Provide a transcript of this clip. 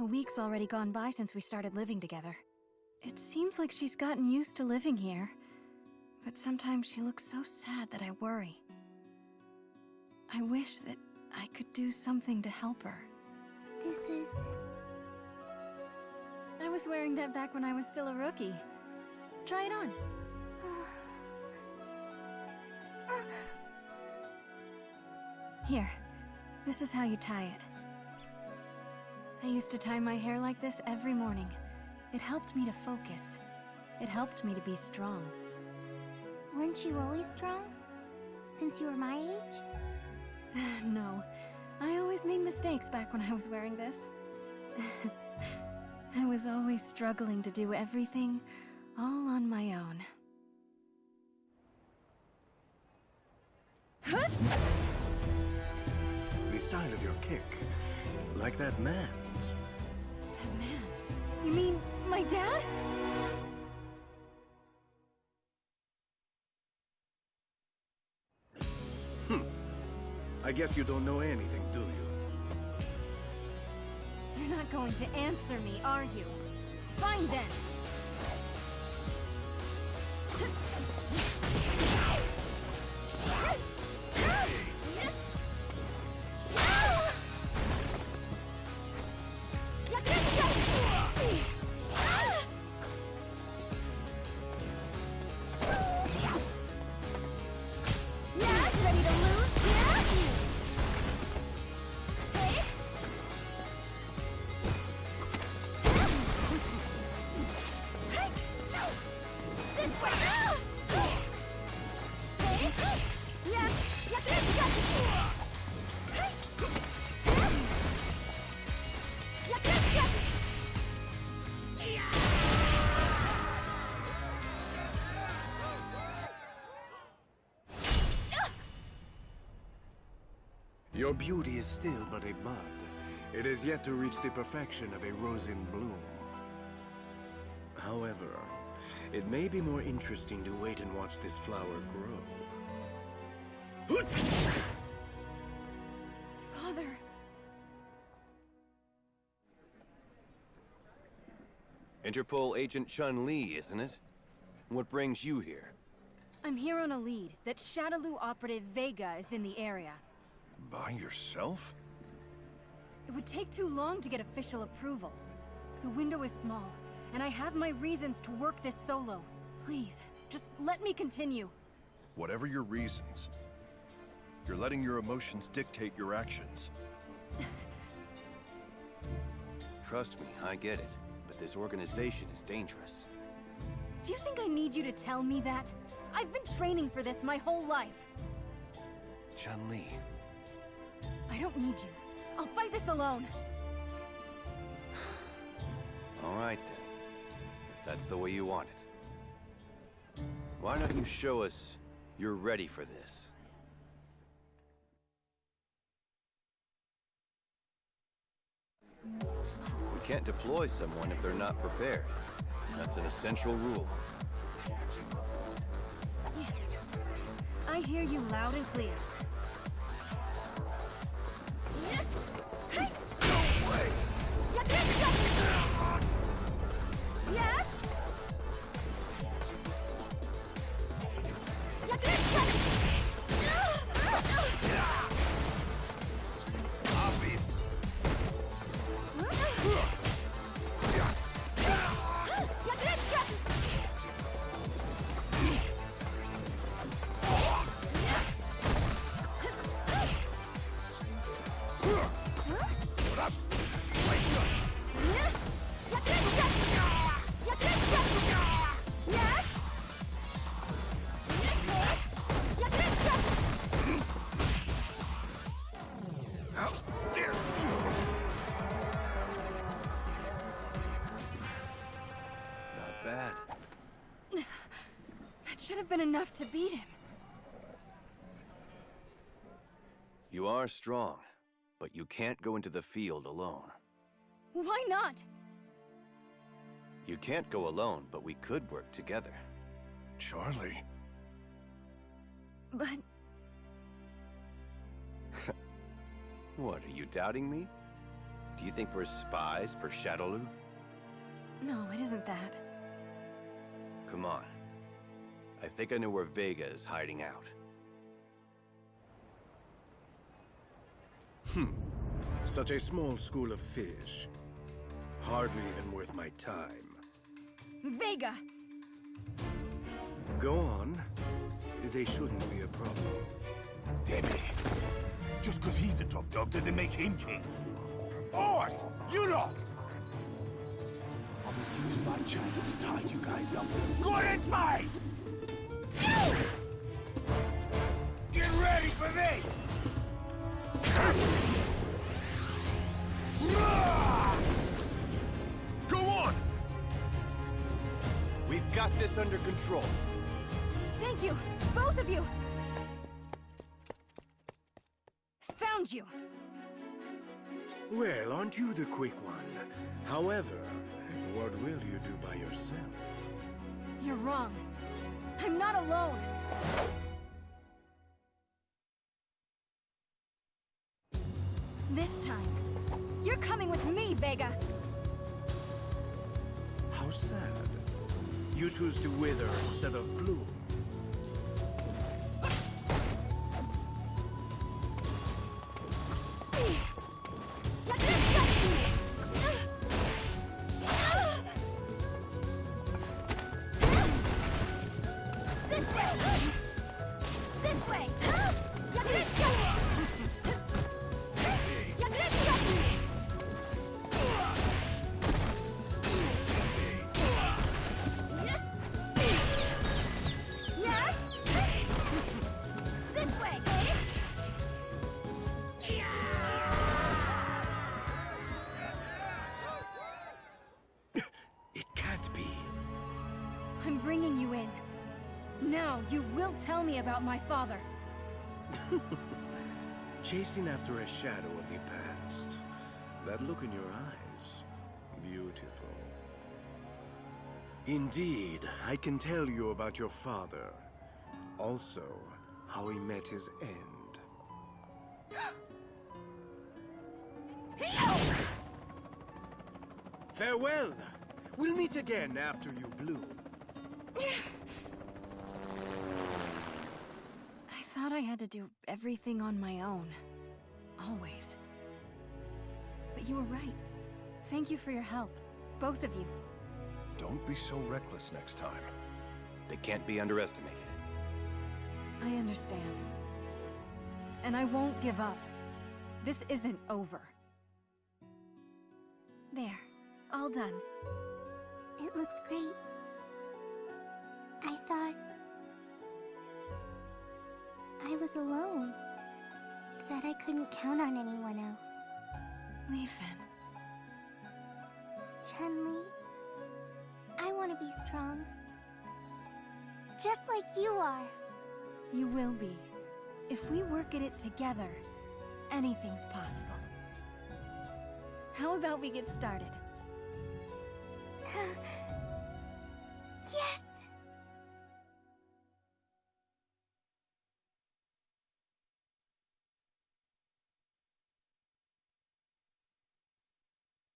A week's already gone by since we started living together. It seems like she's gotten used to living here. But sometimes she looks so sad that I worry. I wish that I could do something to help her. This is... I was wearing that back when I was still a rookie. Try it on. Here, this is how you tie it. I used to tie my hair like this every morning. It helped me to focus. It helped me to be strong. Weren't you always strong? Since you were my age? no, I always made mistakes back when I was wearing this. I was always struggling to do everything all on my own. Huh? The style of your kick, like that man's. My dad? Hmm. I guess you don't know anything, do you? You're not going to answer me, are you? Fine then! Your beauty is still but a bud. It has yet to reach the perfection of a rose in bloom. However, it may be more interesting to wait and watch this flower grow. Father! Interpol Agent Chun-Li, isn't it? What brings you here? I'm here on a lead that Shadaloo operative Vega is in the area. By yourself? It would take too long to get official approval. The window is small, and I have my reasons to work this solo. Please, just let me continue. Whatever your reasons, you're letting your emotions dictate your actions. Trust me, I get it. But this organization is dangerous. Do you think I need you to tell me that? I've been training for this my whole life. Chun-Li, I don't need you. I'll fight this alone. all right then. If that's the way you want it. Why don't you show us you're ready for this? We can't deploy someone if they're not prepared. That's an essential rule. Yes. I hear you loud and clear. Have been enough to beat him. You are strong, but you can't go into the field alone. Why not? You can't go alone, but we could work together. Charlie. But What, are you doubting me? Do you think we're spies for Shadaloo? No, it isn't that. Come on. I think I know where Vega is hiding out. Hmm. Such a small school of fish. Hardly even worth my time. Vega! Go on. They shouldn't be a problem. Debbie. Just because he's the top dog doesn't make him king. Boss, you lot! I'm gonna use my giant to tie you guys up good and tight! Get ready for this! Go on! We've got this under control. Thank you! Both of you! Found you! Well, aren't you the quick one? However, what will you do by yourself? You're wrong. I'm not alone. This time, you're coming with me, Vega. How sad. You choose to wither instead of bloom. Way! Now, you will tell me about my father. Chasing after a shadow of the past. That look in your eyes. Beautiful. Indeed, I can tell you about your father. Also, how he met his end. Farewell! We'll meet again after you bloom. I had to do everything on my own. Always. But you were right. Thank you for your help. Both of you. Don't be so reckless next time. They can't be underestimated. I understand. And I won't give up. This isn't over. There. All done. It looks great. I thought... I was alone. That I couldn't count on anyone else. Li-Fen. Chun-Li, I want to be strong. Just like you are. You will be. If we work at it together, anything's possible. How about we get started?